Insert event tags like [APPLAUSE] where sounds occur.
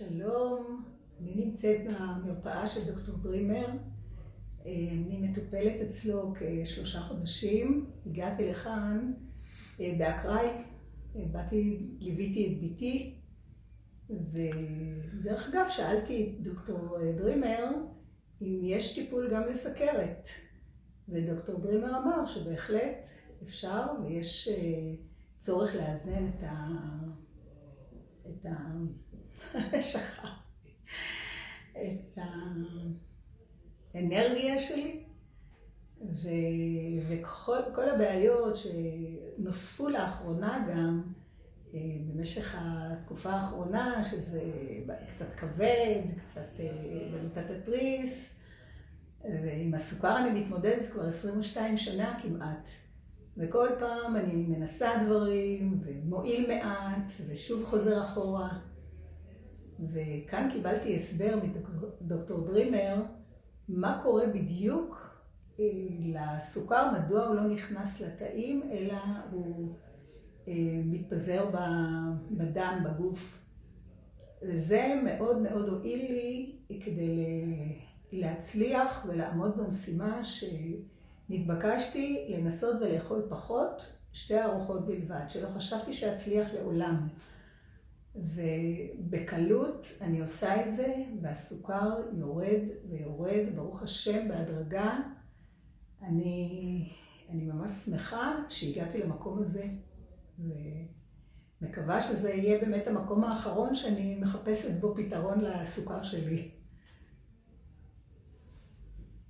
שלום, אני נמצאת במרפאה של דוקטור דרימר. אני מטופלת אצלו כשלושה חודשים. הגעתי לכאן אה, באקראי, באתי, ליוויתי את ביתי, ודרך אגב שאלתי את דוקטור דרימר אם יש טיפול גם לסכרת. ודוקטור דרימר אמר שבהחלט אפשר ויש אה, צורך לאזן את ה... את ה... [LAUGHS] את האנרגיה שלי, ו... וכל הבעיות שנוספו לאחרונה גם, אה, במשך התקופה האחרונה, שזה קצת כבד, קצת במיטת התריס, ועם הסוכר אני מתמודדת כבר 22 שנה כמעט. וכל פעם אני מנסה דברים, ומועיל מעט, ושוב חוזר אחורה. וכאן קיבלתי הסבר מדוקטור דרימר, מה קורה בדיוק אה, לסוכר, מדוע הוא לא נכנס לתאים, אלא הוא אה, מתפזר בדם, בגוף. וזה מאוד מאוד הועיל לי כדי להצליח ולעמוד במשימה שנתבקשתי לנסות ולאכול פחות, שתי ארוחות בלבד, שלא חשבתי שאצליח לעולם. ובקלות אני עושה את זה, והסוכר יורד ויורד, ברוך השם, בהדרגה. אני, אני ממש שמחה שהגעתי למקום הזה, ומקווה שזה יהיה באמת המקום האחרון שאני מחפשת בו פתרון לסוכר שלי.